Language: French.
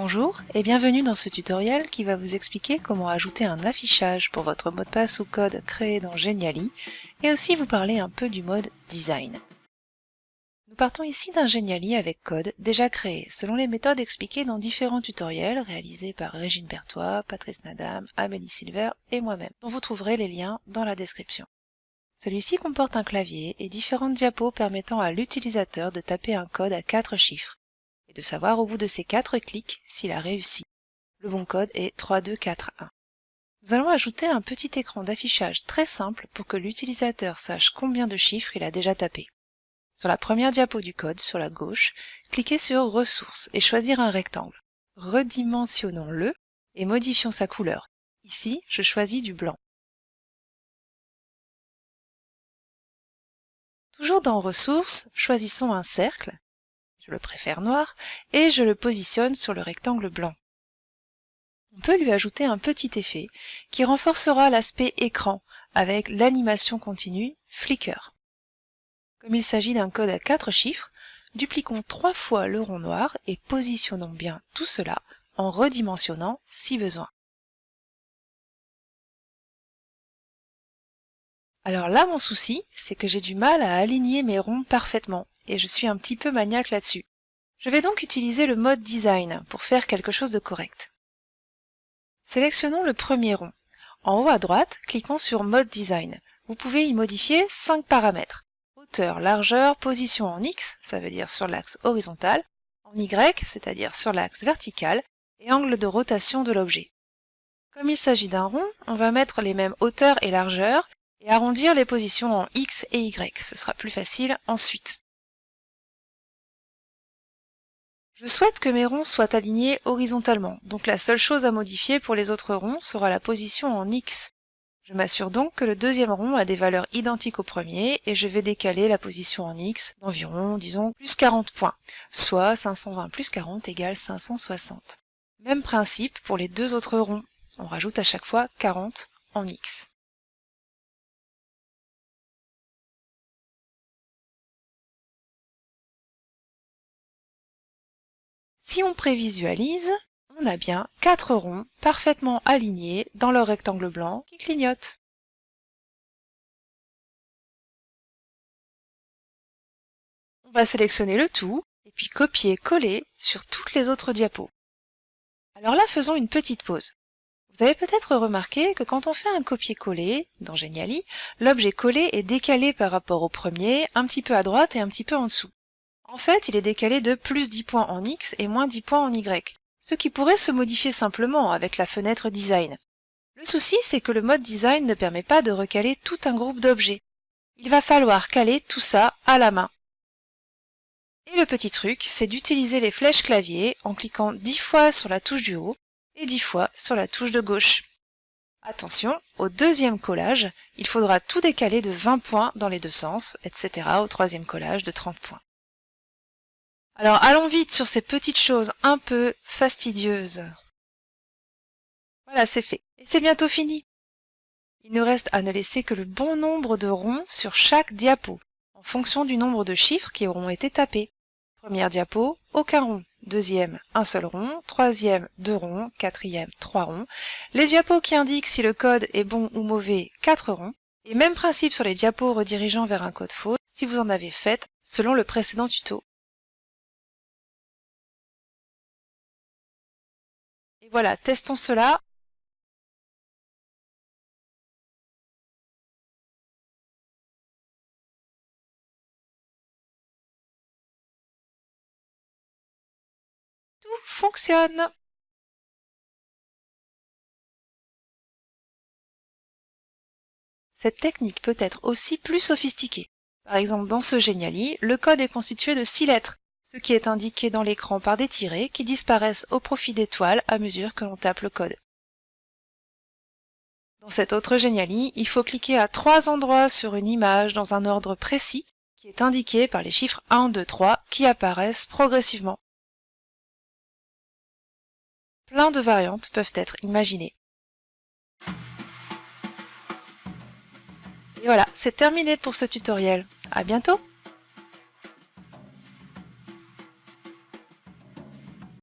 Bonjour et bienvenue dans ce tutoriel qui va vous expliquer comment ajouter un affichage pour votre mot de passe ou code créé dans Geniali et aussi vous parler un peu du mode Design. Nous partons ici d'un Geniali avec code déjà créé selon les méthodes expliquées dans différents tutoriels réalisés par Régine Berthois, Patrice Nadam, Amélie Silver et moi-même, dont vous trouverez les liens dans la description. Celui-ci comporte un clavier et différentes diapos permettant à l'utilisateur de taper un code à quatre chiffres et de savoir au bout de ces quatre clics s'il a réussi. Le bon code est 3241. Nous allons ajouter un petit écran d'affichage très simple pour que l'utilisateur sache combien de chiffres il a déjà tapé. Sur la première diapo du code, sur la gauche, cliquez sur Ressources et choisir un rectangle. Redimensionnons-le et modifions sa couleur. Ici, je choisis du blanc. Toujours dans Ressources, choisissons un cercle le préfère noir, et je le positionne sur le rectangle blanc. On peut lui ajouter un petit effet qui renforcera l'aspect écran avec l'animation continue Flicker. Comme il s'agit d'un code à quatre chiffres, dupliquons trois fois le rond noir et positionnons bien tout cela en redimensionnant si besoin. Alors là, mon souci, c'est que j'ai du mal à aligner mes ronds parfaitement et je suis un petit peu maniaque là-dessus. Je vais donc utiliser le mode Design pour faire quelque chose de correct. Sélectionnons le premier rond. En haut à droite, cliquons sur Mode Design. Vous pouvez y modifier 5 paramètres. Hauteur, largeur, position en X, ça veut dire sur l'axe horizontal, en Y, c'est-à-dire sur l'axe vertical, et angle de rotation de l'objet. Comme il s'agit d'un rond, on va mettre les mêmes hauteurs et largeurs et arrondir les positions en X et Y. Ce sera plus facile ensuite. Je souhaite que mes ronds soient alignés horizontalement, donc la seule chose à modifier pour les autres ronds sera la position en X. Je m'assure donc que le deuxième rond a des valeurs identiques au premier et je vais décaler la position en X d'environ, disons, plus 40 points, soit 520 plus 40 égale 560. Même principe pour les deux autres ronds, on rajoute à chaque fois 40 en X. Si on prévisualise, on a bien quatre ronds parfaitement alignés dans leur rectangle blanc qui clignote. On va sélectionner le tout et puis copier-coller sur toutes les autres diapos. Alors là, faisons une petite pause. Vous avez peut-être remarqué que quand on fait un copier-coller dans Geniali, l'objet collé est décalé par rapport au premier, un petit peu à droite et un petit peu en dessous. En fait, il est décalé de plus 10 points en X et moins 10 points en Y, ce qui pourrait se modifier simplement avec la fenêtre Design. Le souci, c'est que le mode Design ne permet pas de recaler tout un groupe d'objets. Il va falloir caler tout ça à la main. Et le petit truc, c'est d'utiliser les flèches clavier en cliquant 10 fois sur la touche du haut et 10 fois sur la touche de gauche. Attention, au deuxième collage, il faudra tout décaler de 20 points dans les deux sens, etc. au troisième collage de 30 points. Alors allons vite sur ces petites choses un peu fastidieuses. Voilà, c'est fait. Et c'est bientôt fini. Il nous reste à ne laisser que le bon nombre de ronds sur chaque diapo, en fonction du nombre de chiffres qui auront été tapés. Première diapo, aucun rond. Deuxième, un seul rond. Troisième, deux ronds. Quatrième, trois ronds. Les diapos qui indiquent si le code est bon ou mauvais, quatre ronds. Et même principe sur les diapos redirigeant vers un code faux, si vous en avez fait, selon le précédent tuto. Voilà, testons cela. Tout fonctionne Cette technique peut être aussi plus sophistiquée. Par exemple, dans ce Geniali, le code est constitué de 6 lettres, ce qui est indiqué dans l'écran par des tirets qui disparaissent au profit des toiles à mesure que l'on tape le code. Dans cet autre Geniali, il faut cliquer à trois endroits sur une image dans un ordre précis qui est indiqué par les chiffres 1, 2, 3 qui apparaissent progressivement. Plein de variantes peuvent être imaginées. Et voilà, c'est terminé pour ce tutoriel. À bientôt